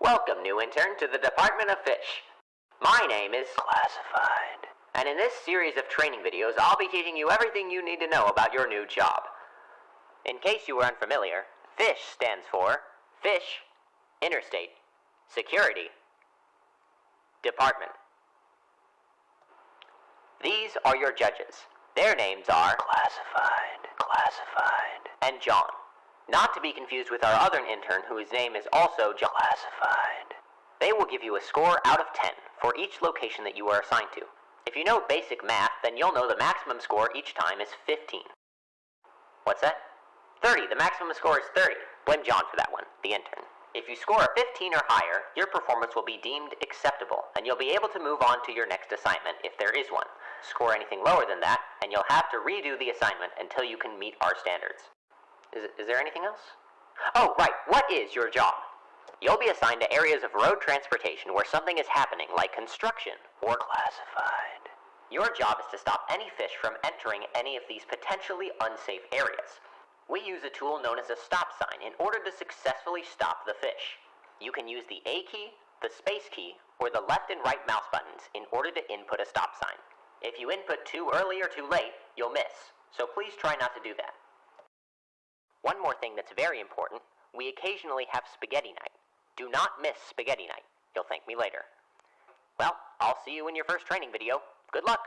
Welcome, new intern, to the Department of Fish. My name is Classified. And in this series of training videos, I'll be teaching you everything you need to know about your new job. In case you were unfamiliar, FISH stands for Fish, Interstate, Security, Department. These are your judges. Their names are Classified, Classified, and John. Not to be confused with our other intern whose name is also. Classified. They will give you a score out of 10 for each location that you are assigned to. If you know basic math, then you'll know the maximum score each time is 15. What's that? 30. The maximum score is 30. Blame John for that one, the intern. If you score a 15 or higher, your performance will be deemed acceptable, and you'll be able to move on to your next assignment if there is one. Score anything lower than that, and you'll have to redo the assignment until you can meet our standards. Is, is there anything else? Oh, right. What is your job? You'll be assigned to areas of road transportation where something is happening, like construction or classified. Your job is to stop any fish from entering any of these potentially unsafe areas. We use a tool known as a stop sign in order to successfully stop the fish. You can use the A key, the space key, or the left and right mouse buttons in order to input a stop sign. If you input too early or too late, you'll miss, so please try not to do that. One more thing that's very important we occasionally have spaghetti night. Do not miss spaghetti night. You'll thank me later. Well, I'll see you in your first training video. Good luck!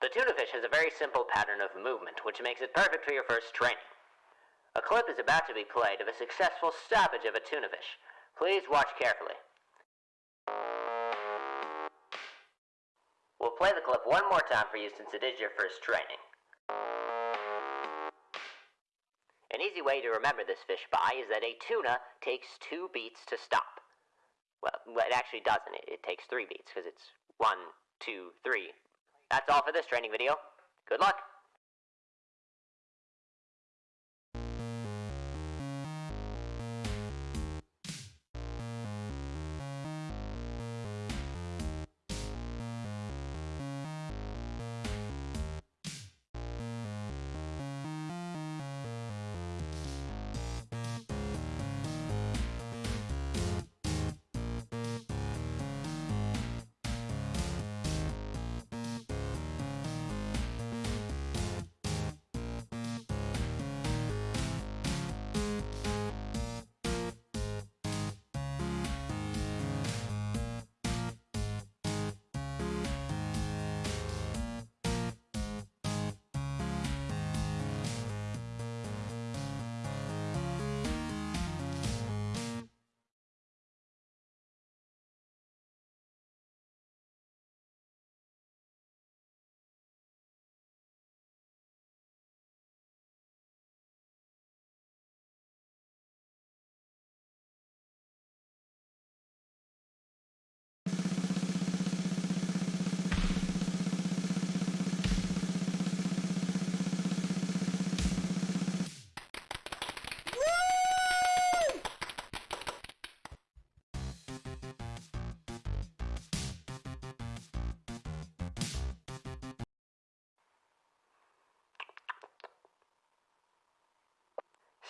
The tuna fish has a very simple pattern of movement, which makes it perfect for your first training. A clip is about to be played of a successful stoppage of a tuna fish. Please watch carefully. We'll play the clip one more time for you since it is your first training. An easy way to remember this fish by is that a tuna takes two beats to stop. Well, it actually doesn't. It, it takes three beats because it's one, two, three. That's all for this training video. Good luck!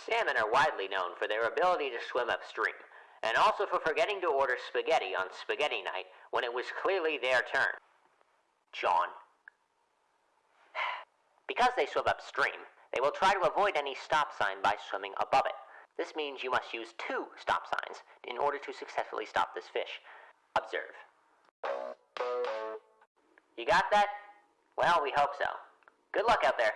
Salmon are widely known for their ability to swim upstream, and also for forgetting to order spaghetti on spaghetti night when it was clearly their turn. John. Because they swim upstream, they will try to avoid any stop sign by swimming above it. This means you must use two stop signs in order to successfully stop this fish. Observe. You got that? Well, we hope so. Good luck out there.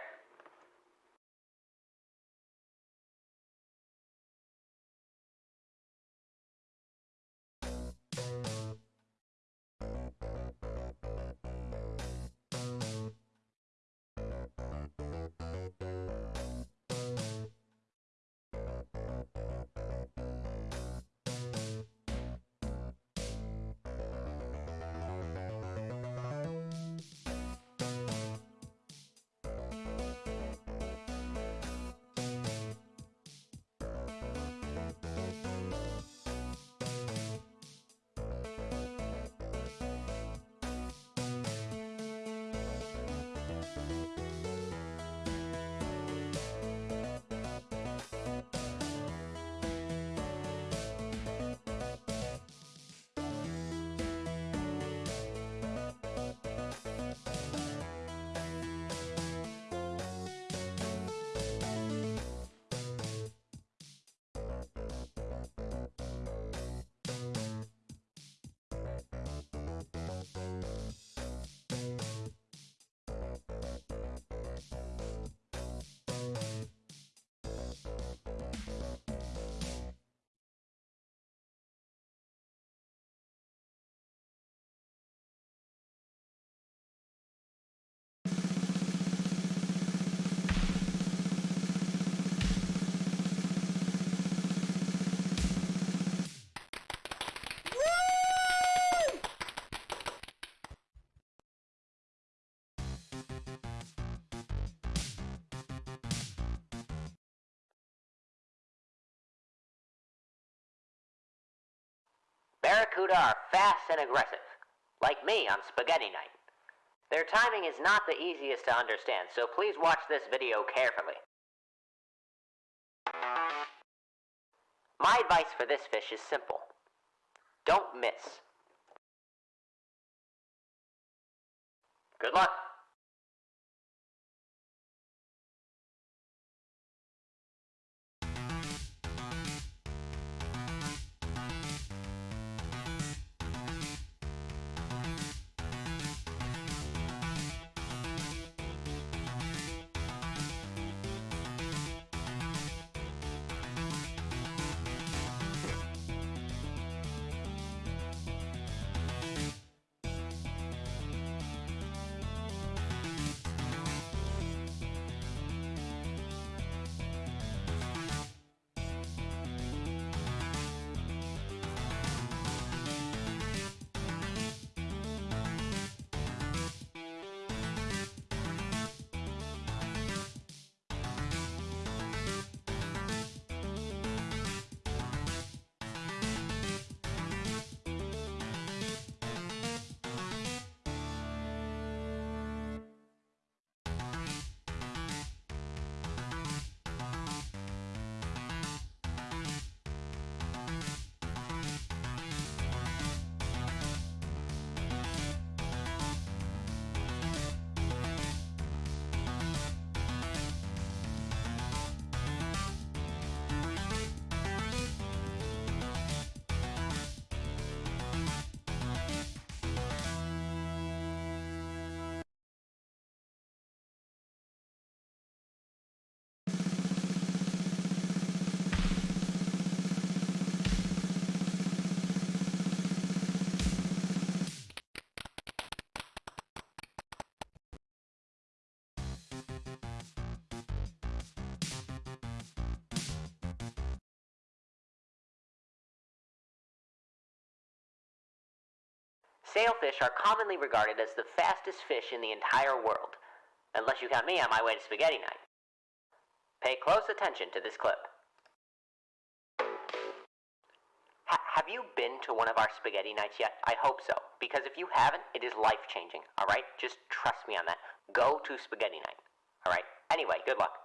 Barracuda are fast and aggressive, like me on Spaghetti Night. Their timing is not the easiest to understand, so please watch this video carefully. My advice for this fish is simple. Don't miss. Good luck. Sailfish are commonly regarded as the fastest fish in the entire world, unless you count me on my way to spaghetti night. Pay close attention to this clip. Ha have you been to one of our spaghetti nights yet? I hope so, because if you haven't, it is life changing, alright? Just trust me on that. Go to spaghetti night, alright? Anyway, good luck.